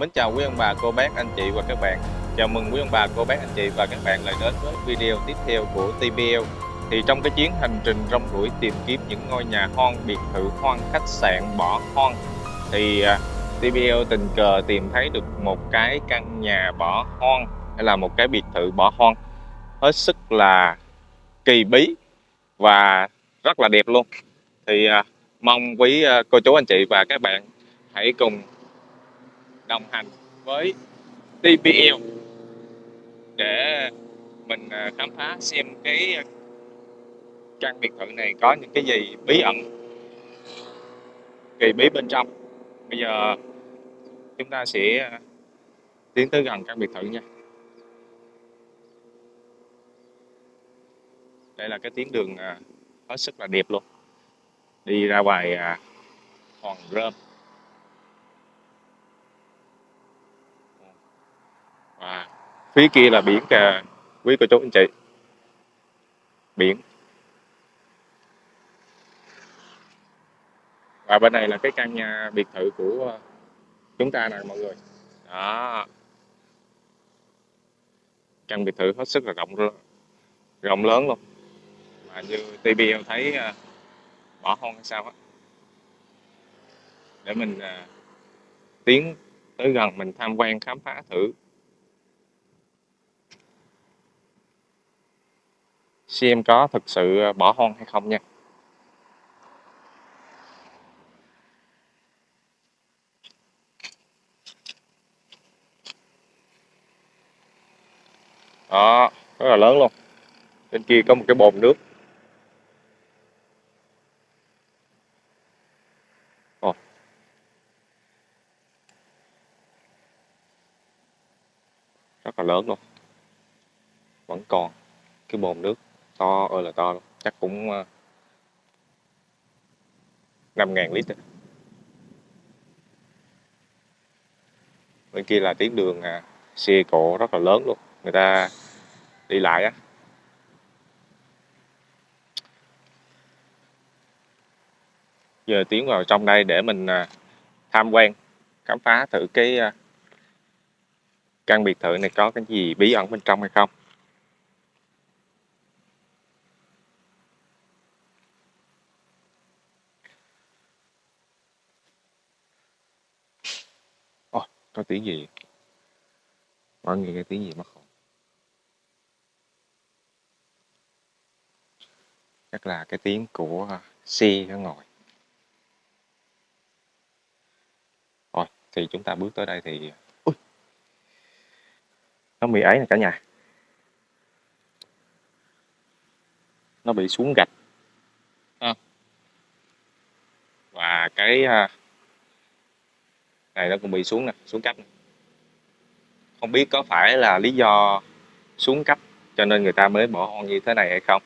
mến chào quý ông bà, cô bác, anh chị và các bạn. Chào mừng quý ông bà, cô bác, anh chị và các bạn lại đến với video tiếp theo của TBL Thì trong cái chuyến hành trình rong ruổi tìm kiếm những ngôi nhà hoang, biệt thự hoang, khách sạn bỏ hoang Thì à, TBL tình cờ tìm thấy được một cái căn nhà bỏ hoang hay là một cái biệt thự bỏ hoang. Hết sức là kỳ bí và rất là đẹp luôn. Thì à, mong quý à, cô chú anh chị và các bạn hãy cùng đồng hành với TPL để mình à, khám phá xem cái à, căn biệt thự này có những cái gì bí ẩn, kỳ bí bên trong. Bây giờ chúng ta sẽ à, tiến tới gần căn biệt thự nha. Đây là cái tuyến đường hết sức là đẹp luôn. Đi ra ngoài hòn rơm và phía kia là biển kìa. Quý cô chú anh chị. Biển. Và bên này là cái căn nhà biệt thự của ờ, chúng ta nè mọi người. Đó. Căn biệt thự hết sức là rộng rộng lớn luôn. Mà như TBL thấy ờ, bỏ hoang hay sao á. Để mình uh, tiến tới gần mình tham quan khám phá thử. Xem có thực sự ờ, bỏ hoang hay không nha? Đó, rất là lớn luôn. Bên kia có một cái bồn nước. Ồ. rất là lớn luôn. Vẫn còn cái bồn nước to ơi là to chắc cũng ờ, năm ngàn lít bên kia là tuyến đường à, xe cộ rất là lớn luôn. Người ta đi lại á. Giờ tiến vào trong đây để mình à, tham quan khám phá thử cái à, căn biệt thự này có cái gì bí ẩn bên trong hay không. Có tiếng gì? Mọi người nghe tiếng gì mất không chắc là cái tiếng của xe nó ngồi. Rồi thì chúng ta bước tới đây thì Ui! nó bị ấy nè cả nhà. Nó bị xuống gạch. Và cái này nó cũng bị xuống nè xuống cấp không biết có phải là lý do xuống cấp cho nên người ta mới bỏ hoang như thế này hay không?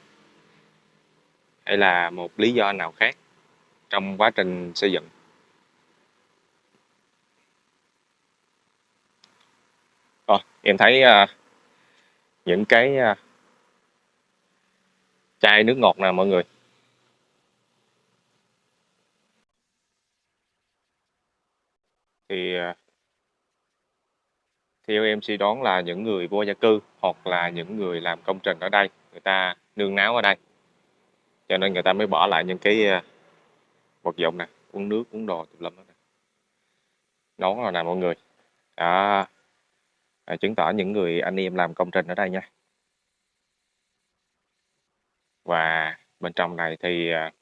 Hay là một lý do nào khác trong quá trình xây dựng? Rồi em thấy uh, những cái uh, chai nước ngọt nè mọi người. Thì à, theo em suy đoán là những người vô gia cư hoặc là những người làm công trình ở đây người ta nương náo ở đây. Cho nên người ta mới bỏ lại những cái à, vật dụng nè uống nước uống đồ tùm lum đó nè nón rồi nè mọi người. Đó. À, chứng tỏ những người anh em làm công trình ở đây nha. Và bên trong này thì à,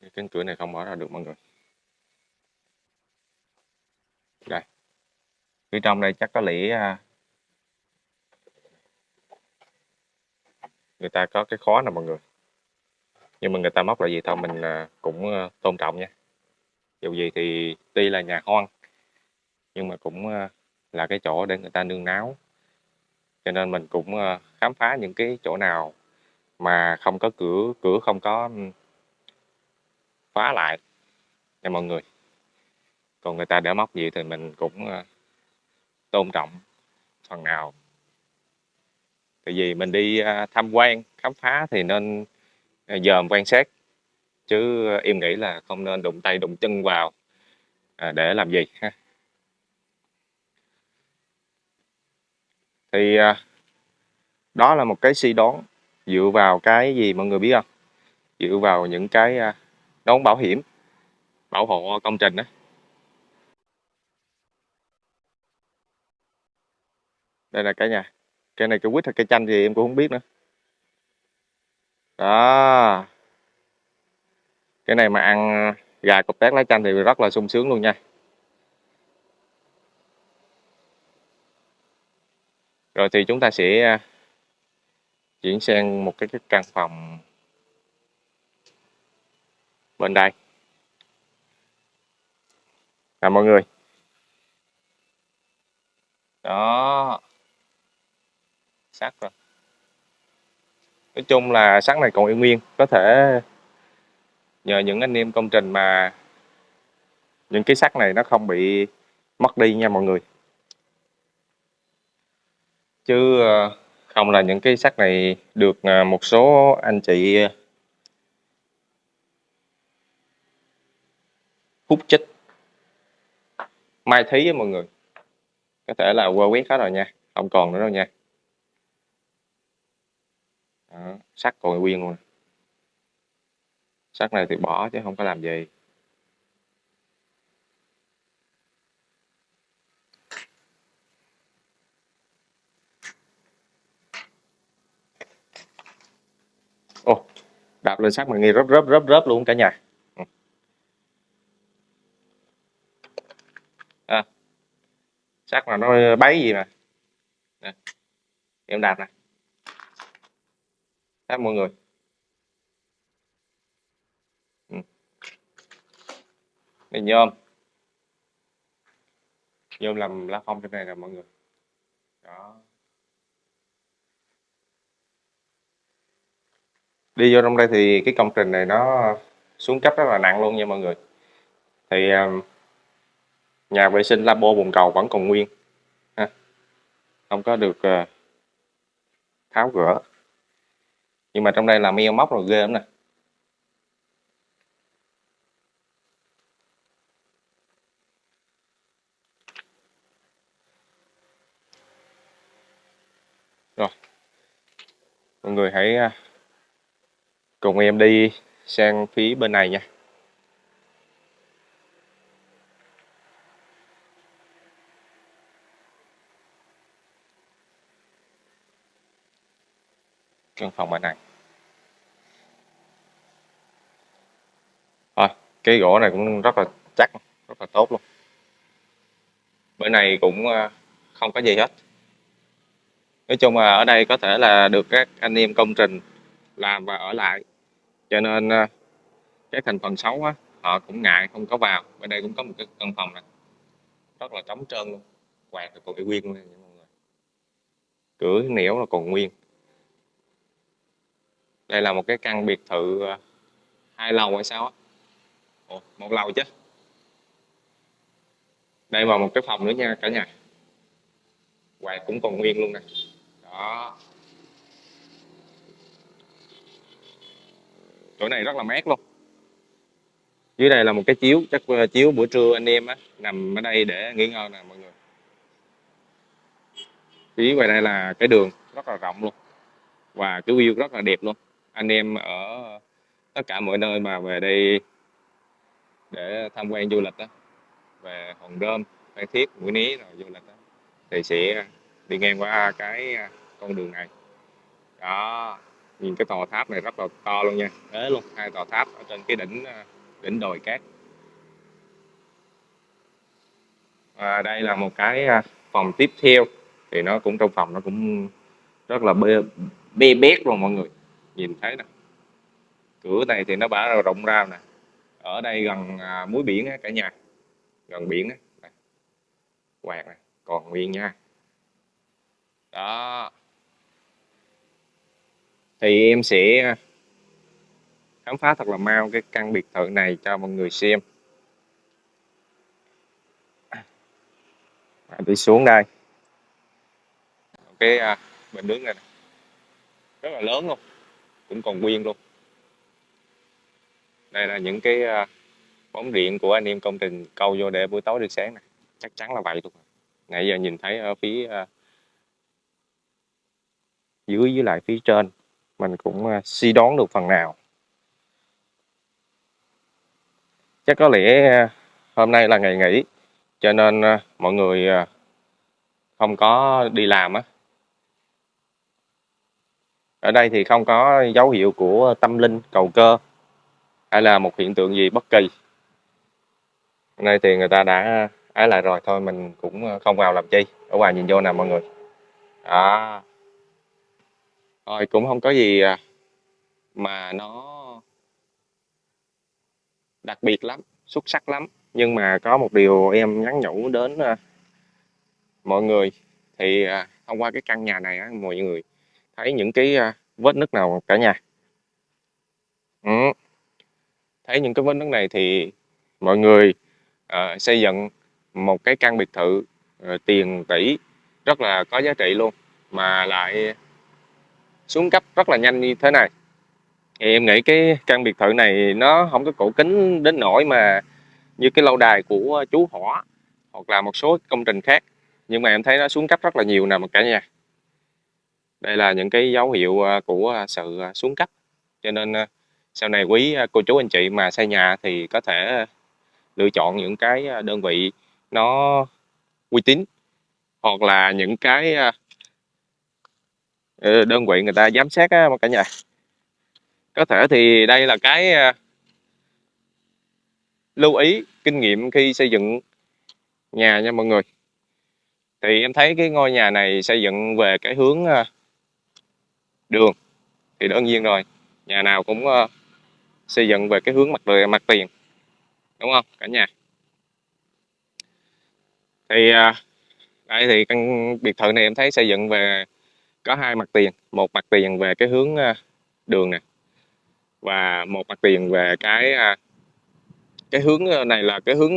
cái cánh cửa này không mở ra được mọi người. Đây. Phía trong đây chắc có lẽ à, người ta có cái khó nè mọi người. Nhưng mà người ta móc là gì thôi, mình à, cũng à, tôn trọng nha. Dù gì thì tuy là nhà hoang, nhưng mà cũng là cái chỗ để người ta nương náo. Cho nên mình cũng khám phá những cái chỗ nào mà không có cửa cửa không có khóa lại cho mọi người. Còn người ta để móc gì thì mình cũng ờ, tôn trọng phần nào. Tại vì mình đi ờ, tham quan, khám phá thì nên ờ, dòm quan sát, chứ em nghĩ là không nên đụng tay đụng chân vào à, để làm gì, ha. Thì đó là một cái suy đoán dựa vào cái gì mọi người biết không? Dựa vào những cái đóng bảo hiểm bảo hộ công trình đó đây là cái nhà cây này cây quýt hay cây chanh thì em cũng không biết nữa. Đó. Cái này mà ăn gà cục tét lá chanh thì rất là sung sướng luôn nha. Rồi thì chúng ta sẽ à, chuyển sang một cái, cái căn phòng bên đây. À mọi người. Đó. Sắt rồi. Nói chung là sắt này còn y nguyên có thể nhờ những anh em công trình mà những cái sắt này nó không bị mất đi nha mọi người. Chứ ờ, không là những cái sắt này được ờ, một số anh chị hút chích. Mai thí với mọi người. Có thể là qua quét hết rồi nha. Không còn nữa đâu nha. Đó, sắt còn nguyên luôn sắt này thì bỏ chứ không có làm gì. Ồ, đạp lên sắt mà nghe rớp rớp rớp rớp luôn cả nhà ừ. à, sắt mà nó bấy gì mà. Nè. em đạp nè. Đạp mọi người. Ừ. này, nhôm. Nhôm làm lá phong trên này là mọi người. Đó. Đi vô trong đây thì cái công trình này nó xuống cấp rất là nặng luôn nha, mọi người. Thì um, nhà vệ sinh labo bồn cầu vẫn còn nguyên. Ha. không có được uh, tháo gỡ nhưng mà trong đây là meo móc rồi ghê lắm nè. Rồi. Mọi người hãy ờ, cùng em đi sang phía bên này nha. Căn phòng bên này. Thôi, cái gỗ này cũng rất là chắc, rất là tốt luôn. Bên này cũng ờ, không có gì hết. Nói chung là ở đây có thể là được các anh em công trình làm và ở lại. Cho nên ờ, cái thành phần xấu á, họ cũng ngại không có vào. Bên đây cũng có một cái căn phòng này. Rất là trống trơn luôn. Quạt còn y nguyên luôn nha mọi người. Cửa nẻo là còn nguyên đây là một cái căn biệt thự ờ, hai lầu hay sao á. Ồ, một lầu chứ. Đây vào một cái phòng nữa nha cả nhà. Quạt cũng còn nguyên luôn nè. Đó. Chỗ này rất là mát luôn. Dưới đây là một cái chiếu chắc ờ, chiếu buổi trưa anh em á nằm ở đây để nghỉ ngơi nè mọi người. Phía ngoài đây là cái đường rất là rộng luôn. Và cái view rất là đẹp luôn anh em ở tất cả mọi nơi mà về đây để tham quan du lịch đó. Về Hòn Rơm, Phan Thiết, Mũi Né rồi du lịch đó thì sẽ đi ngang qua cái à, con đường này. Đó nhìn cái tòa tháp này rất là to luôn nha thế luôn hai tòa tháp ở trên cái đỉnh à, đỉnh đồi cát. Và đây là một cái à, phòng tiếp theo thì nó cũng trong phòng nó cũng rất là bê, bê bét luôn mọi người nhìn thấy nè cửa này thì nó bả rộng ra nè. Ở đây gần à, muối biển á, cả nhà. Gần biển á. Quạt này còn nguyên nha. Đó. Thì em sẽ à, khám phá thật là mau cái căn biệt thự này cho mọi người xem. À, đi xuống đây. Cái à, bình nước này, này rất là lớn luôn cũng còn nguyên luôn. Đây là những cái à, bóng điện của anh em công trình câu vô để buổi tối được sáng này. Chắc chắn là vậy luôn. Nãy giờ nhìn thấy ở phía à, dưới với lại phía trên, mình cũng à, suy đoán được phần nào. Chắc có lẽ hôm nay là ngày nghỉ, cho nên mọi người không có đi làm á ở đây thì không có dấu hiệu của tâm linh cầu cơ hay là một hiện tượng gì bất kỳ. Hôm nay thì người ta đã ái lại rồi thôi mình cũng không vào làm chi. Ở ngoài nhìn vô nè mọi người. À rồi cũng không có gì à, mà nó đặc biệt lắm xuất sắc lắm. Nhưng mà có một điều em nhắn nhủ đến à, mọi người. Thì à, thông qua cái căn nhà này á, mọi người thấy những cái à, vết nứt nào cả nhà. Ừ. thấy những cái vết nứt này thì mọi người uh, xây dựng một cái căn biệt thự uh, tiền tỷ rất là có giá trị luôn mà lại xuống cấp rất là nhanh như thế này. Thì em nghĩ cái căn biệt thự này nó không có cổ kính đến nỗi mà như cái lâu đài của chú hỏa hoặc là một số công trình khác nhưng mà em thấy nó xuống cấp rất là nhiều nè cả nhà đây là những cái dấu hiệu à, của à, sự à, xuống cấp. Cho nên sau này quý cô chú anh chị mà xây nhà thì có thể lựa chọn những cái đơn vị nó uy tín hoặc là những cái ờ, đơn vị người ta giám sát, á, cả nhà. Có thể thì đây là cái lưu ý, kinh nghiệm khi xây dựng nhà nha mọi người. Thì em thấy cái ngôi nhà này xây dựng về cái hướng đường. Thì đơn nhiên rồi nhà nào cũng ờ, xây dựng về cái hướng mặt mặt tiền đúng không cả nhà? Thì uh, đây thì căn biệt thự này em thấy xây dựng về có hai mặt tiền một mặt tiền về cái hướng uh, đường nè và một mặt tiền về cái uh, cái hướng này là cái hướng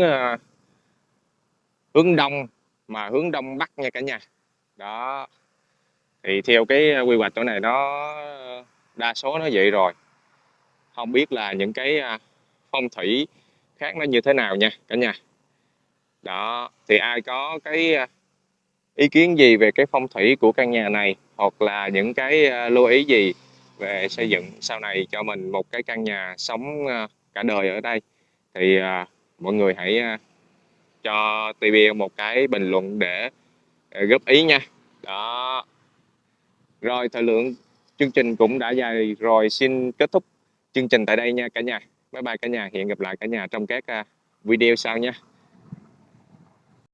hướng đông mà hướng đông bắc nha cả nhà. Đó thì theo cái ờ, quy hoạch chỗ này nó đa số nó vậy rồi. Không biết là những cái à, phong thủy khác nó như thế nào nha cả nhà. Đó, thì ai có cái à, ý kiến gì về cái phong thủy của căn nhà này, hoặc là những cái à, lưu ý gì về xây dựng sau này cho mình một cái căn nhà sống cả đời ở đây, thì mọi người hãy cho TV một cái bình luận để góp ý nha. Đó rồi, thời lượng chương trình cũng đã dài rồi. Xin kết thúc chương trình tại đây nha cả nhà. Bye bye cả nhà. Hẹn gặp lại cả nhà trong các à, video sau nha.